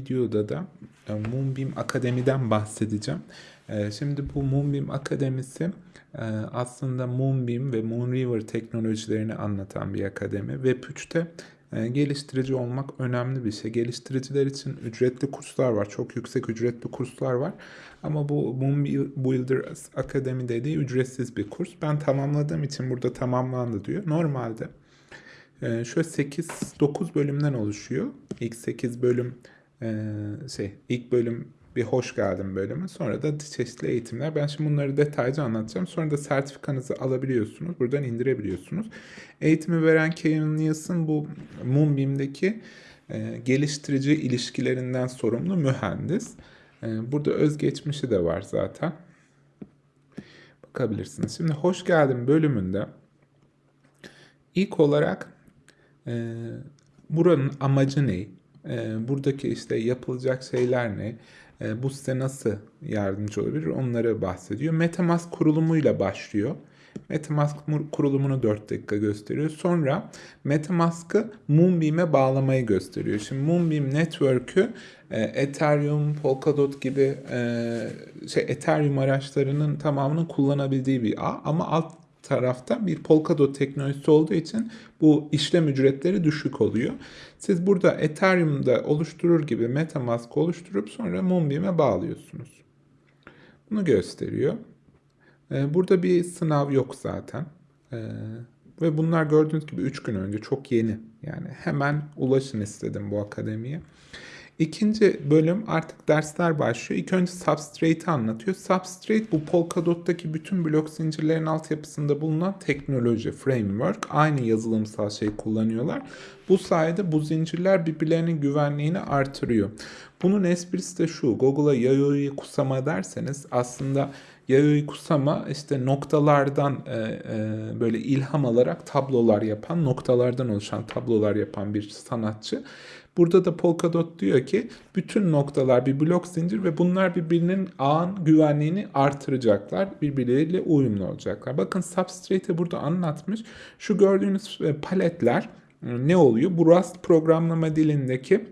videoda da e, Moonbeam Akademi'den bahsedeceğim. E, Şimdi bu Moonbeam Akademisi e, aslında Moonbeam ve Moonriver teknolojilerini anlatan bir akademi. Web 3'te e, geliştirici olmak önemli bir şey. Geliştiriciler için ücretli kurslar var. Çok yüksek ücretli kurslar var. Ama bu Moon Builder Akademi dediği ücretsiz bir kurs. Ben tamamladığım için burada tamamlandı diyor. Normalde şöyle 8-9 bölümden oluşuyor. İlk 8 bölüm e, şey ilk bölüm bir hoş geldin bölümü. Sonra da çeşitli eğitimler. Ben şimdi bunları detaylıca anlatacağım. Sonra da sertifikanızı alabiliyorsunuz. Buradan indirebiliyorsunuz. Eğitimi veren Kevin Nielsen bu Moonbeam'deki e, geliştirici ilişkilerinden sorumlu mühendis. E, burada özgeçmişi de var zaten. Bakabilirsiniz. Şimdi hoş geldin bölümünde ilk olarak e, buranın amacı ne? E, buradaki işte yapılacak şeyler ne? E, bu size nasıl yardımcı olabilir? Onları bahsediyor. Metamask kurulumuyla başlıyor. Metamask kurulumunu 4 dakika gösteriyor. Sonra Metamask'ı Moonbeam'e bağlamayı gösteriyor. Şimdi Moonbeam Network'ü e, Ethereum, Polkadot gibi e, şey Ethereum araçlarının tamamının kullanabildiği bir ağ ama alt tarafta bir Polkadot teknolojisi olduğu için bu işlem ücretleri düşük oluyor. Siz burada Ethereum'da oluşturur gibi Metamask oluşturup sonra Moonbeam'e bağlıyorsunuz. Bunu gösteriyor. Ee, burada bir sınav yok zaten. Ee, ve bunlar gördüğünüz gibi 3 gün önce çok yeni. Yani hemen ulaşın istedim bu akademiye. İkinci bölüm artık dersler başlıyor. İlk önce Substrate'i anlatıyor. Substrate bu Polkadot'taki bütün blok zincirlerin altyapısında bulunan teknoloji, framework. Aynı yazılımsal şeyi kullanıyorlar. Bu sayede bu zincirler birbirlerinin güvenliğini artırıyor. Bunun esprisi de şu. Google'a Yayoi Kusama derseniz aslında Yayoi Kusama işte noktalardan e, e, böyle ilham alarak tablolar yapan, noktalardan oluşan tablolar yapan bir sanatçı. Burada da Polkadot diyor ki bütün noktalar bir blok zincir ve bunlar birbirinin ağın güvenliğini artıracaklar. Birbirleriyle uyumlu olacaklar. Bakın Substrate'i burada anlatmış. Şu gördüğünüz e, paletler e, ne oluyor? Bu Rust programlama dilindeki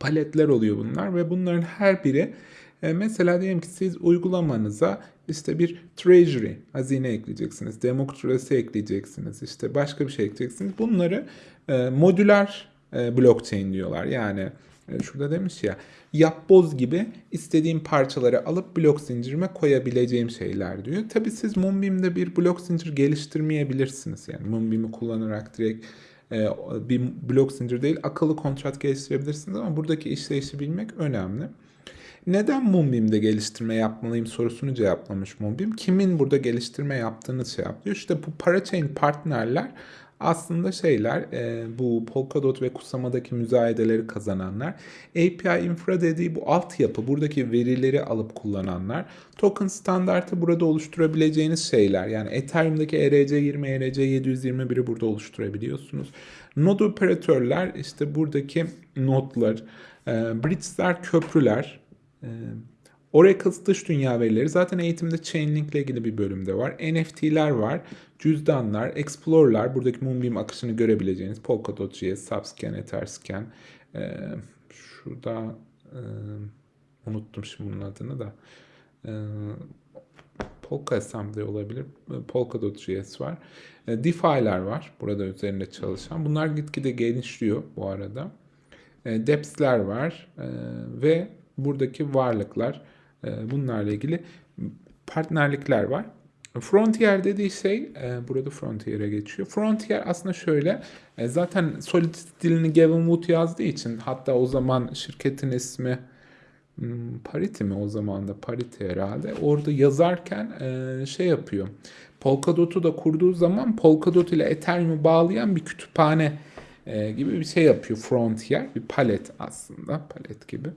paletler oluyor bunlar ve bunların her biri e, mesela diyelim ki siz uygulamanıza işte bir treasury hazine ekleyeceksiniz, demokrasi ekleyeceksiniz, işte başka bir şey ekleyeceksiniz. Bunları e, modüler e, blockchain diyorlar. Yani e, şurada demiş ya yapboz gibi istediğim parçaları alıp blok zincirime koyabileceğim şeyler diyor. Tabi siz Moonbeam'de bir blok zincir geliştirmeyebilirsiniz. Yani Moonbeam'i kullanarak direkt e, bir blok zincir değil akıllı kontrat geliştirebilirsiniz ama buradaki işleyişi bilmek önemli. Neden Moonbeam'de geliştirme yapmalıyım sorusunu cevaplamış Moonbeam. Kimin burada geliştirme yaptığını şey yapıyor. İşte bu parachain partnerler aslında şeyler e, bu Polkadot ve Kusama'daki müzayedeleri kazananlar. API infra dediği bu altyapı buradaki verileri alıp kullananlar. Token standartı burada oluşturabileceğiniz şeyler. Yani Ethereum'daki ERC20, ERC721'i burada oluşturabiliyorsunuz. Node operatörler işte buradaki nodlar, e, bridge'ler, köprüler, e, Oracle dış dünya verileri zaten eğitimde Chainlink ile ilgili bir bölümde var. NFT'ler var, cüzdanlar, Explorer'lar, buradaki Moonbeam akışını görebileceğiniz Polkadot.js, Subscan, Etherscan. Ee, şurada e, unuttum şimdi bunun adını da. Ee, Polka Assembly olabilir. Polkadot.js var. DeFi'ler var burada üzerinde çalışan. Bunlar gitgide genişliyor bu arada. Deps'ler var ve buradaki varlıklar bunlarla ilgili partnerlikler var. Frontier dediği şey, e, burada Frontier'e geçiyor. Frontier aslında şöyle, e, zaten Solid dilini Gavin Wood yazdığı için, hatta o zaman şirketin ismi hmm, Parity mi o zaman da Parity herhalde. Orada yazarken şey yapıyor. Polkadot'u da kurduğu zaman Polkadot ile Ethereum'u bağlayan bir kütüphane gibi bir şey yapıyor Frontier. Bir palet aslında, palet gibi.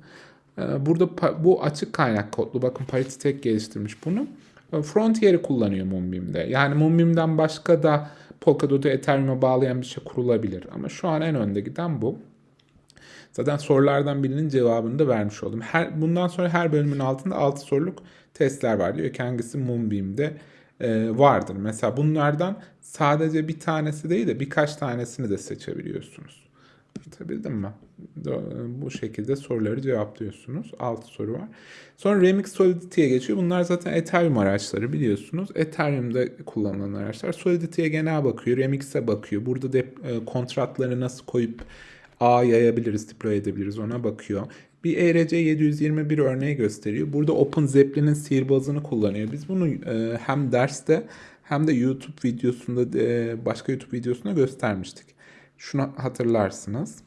Ee, burada bu açık kaynak kodlu. Bakın Parity tek geliştirmiş bunu. Ee, Frontier'i kullanıyor Moonbeam'de. Yani Moonbeam'den başka da Polkadot'u Ethereum'a bağlayan bir şey kurulabilir. Ama şu an en önde giden bu. Zaten sorulardan birinin cevabını da vermiş oldum. Her, bundan sonra her bölümün altında 6 soruluk testler var. Diyor ki hangisi Moonbeam'de e, vardır. Mesela bunlardan sadece bir tanesi değil de birkaç tanesini de seçebiliyorsunuz. Anlatabildim mi? Bu şekilde soruları cevaplıyorsunuz. 6 soru var. Sonra Remix Solidity'ye geçiyor. Bunlar zaten Ethereum araçları biliyorsunuz. Ethereum'da kullanılan araçlar. Solidity'ye genel bakıyor. Remix'e bakıyor. Burada de kontratları nasıl koyup A yayabiliriz, deploy edebiliriz ona bakıyor. Bir ERC 721 örneği gösteriyor. Burada Open Zeppelin'in sihirbazını kullanıyor. Biz bunu e, hem derste hem de YouTube videosunda e, başka YouTube videosunda göstermiştik. Şunu hatırlarsınız.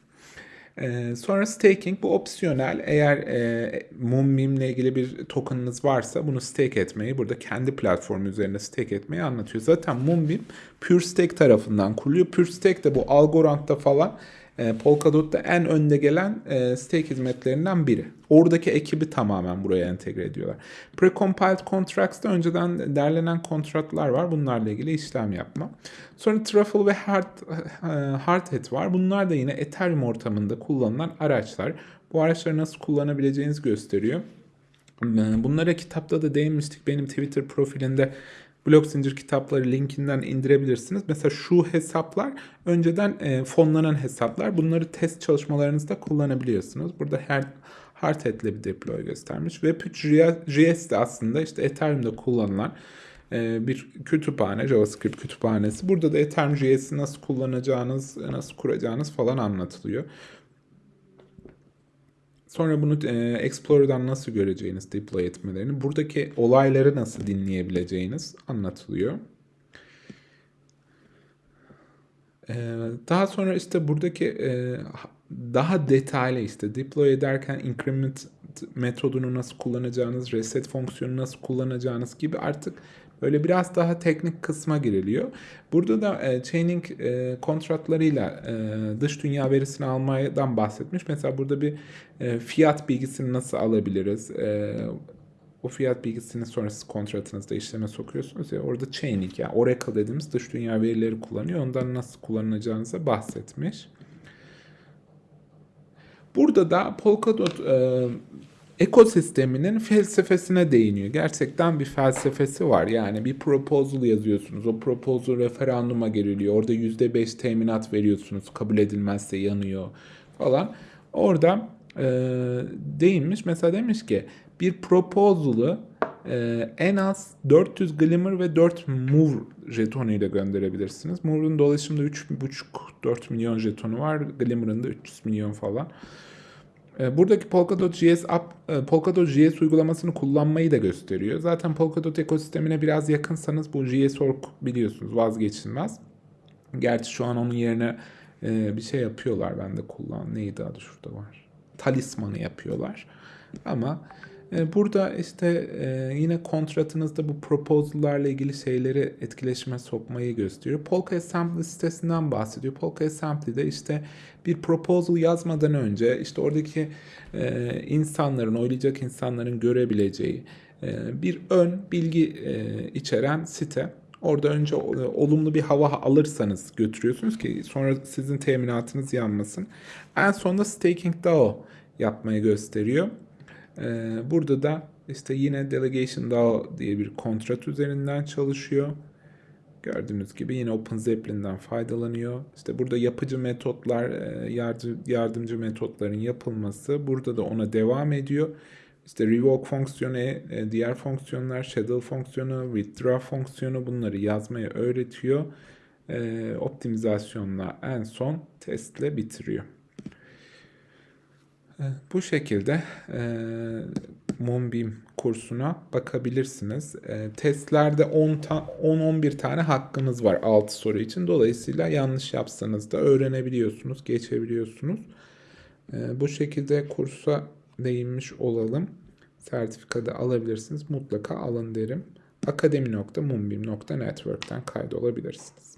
E, sonra staking bu opsiyonel. Eğer e, Moonbeam ile ilgili bir tokenınız varsa bunu stake etmeyi, burada kendi platformu üzerinde stake etmeyi anlatıyor. Zaten Moonbeam Pure Stake tarafından kuruluyor. Pure Stake de bu Algorand'da falan e, Polkadot'ta en önde gelen e, stake hizmetlerinden biri. Oradaki ekibi tamamen buraya entegre ediyorlar. Precompiled contracts'ta önceden derlenen kontratlar var. Bunlarla ilgili işlem yapma. Sonra Truffle ve Hard, e, Hardhat var. Bunlar da yine Ethereum ortamında kullanılan araçlar. Bu araçları nasıl kullanabileceğinizi gösteriyor. Bunlara kitapta da değinmiştik. Benim Twitter profilinde blok zincir kitapları linkinden indirebilirsiniz. Mesela şu hesaplar önceden e, fonlanan hesaplar. Bunları test çalışmalarınızda kullanabiliyorsunuz. Burada her Hardhat'le bir deploy göstermiş. Web3.js de aslında işte Ethereum'da kullanılan e, bir kütüphane, JavaScript kütüphanesi. Burada da Ethereum.js'i nasıl kullanacağınız, nasıl kuracağınız falan anlatılıyor. Sonra bunu e, Explorer'dan nasıl göreceğiniz deploy etmelerini, buradaki olayları nasıl dinleyebileceğiniz anlatılıyor. E, daha sonra işte buradaki e, daha detaylı işte deploy ederken increment metodunu nasıl kullanacağınız, reset fonksiyonu nasıl kullanacağınız gibi artık Böyle biraz daha teknik kısma giriliyor. Burada da e, chaining e, kontratlarıyla e, dış dünya verisini almadan bahsetmiş. Mesela burada bir e, fiyat bilgisini nasıl alabiliriz? E, o fiyat bilgisini sonra siz kontratınızda işleme sokuyorsunuz ya orada chaining yani Oracle dediğimiz dış dünya verileri kullanıyor. Ondan nasıl kullanacağınıza bahsetmiş. Burada da Polkadot e, ekosisteminin felsefesine değiniyor. Gerçekten bir felsefesi var. Yani bir proposal yazıyorsunuz. O proposal referanduma geriliyor. Orada %5 teminat veriyorsunuz. Kabul edilmezse yanıyor falan. Orada e, değinmiş. Mesela demiş ki bir proposal'ı e, en az 400 Glimmer ve 4 Move jetonu ile gönderebilirsiniz. Move'un dolaşımda 3,5-4 milyon jetonu var. Glimmer'ın da 300 milyon falan. E, buradaki Polkadot.js app, e, Polkadot.js uygulamasını kullanmayı da gösteriyor. Zaten Polkadot ekosistemine biraz yakınsanız bu JSORG biliyorsunuz vazgeçilmez. Gerçi şu an onun yerine e, bir şey yapıyorlar. Ben de kullan. Neydi adı şurada var. Talismanı yapıyorlar. Ama burada işte e, yine kontratınızda bu proposal'larla ilgili şeyleri etkileşime sokmayı gösteriyor. Polka Assembly sitesinden bahsediyor. Polka Assembly'de işte bir proposal yazmadan önce işte oradaki e, insanların, oylayacak insanların görebileceği bir ön bilgi içeren site. Orada önce olumlu bir hava alırsanız götürüyorsunuz ki sonra sizin teminatınız yanmasın. En sonunda staking DAO yapmayı gösteriyor. Ee, burada da işte yine Delegation DAO diye bir kontrat üzerinden çalışıyor. Gördüğünüz gibi yine OpenZeppelin'den faydalanıyor. İşte burada yapıcı metotlar, e, yardımcı metotların yapılması burada da ona devam ediyor. İşte revoke fonksiyonu, e, diğer fonksiyonlar, shadow fonksiyonu, withdraw fonksiyonu bunları yazmayı öğretiyor. E, optimizasyonla en son testle bitiriyor. Bu şekilde e, Moonbeam kursuna bakabilirsiniz. E, testlerde 10-11 tane hakkınız var 6 soru için. Dolayısıyla yanlış yapsanız da öğrenebiliyorsunuz, geçebiliyorsunuz. E, bu şekilde kursa değinmiş olalım. Sertifikada alabilirsiniz. Mutlaka alın derim. akademi.moonbeam.network'ten kaydolabilirsiniz.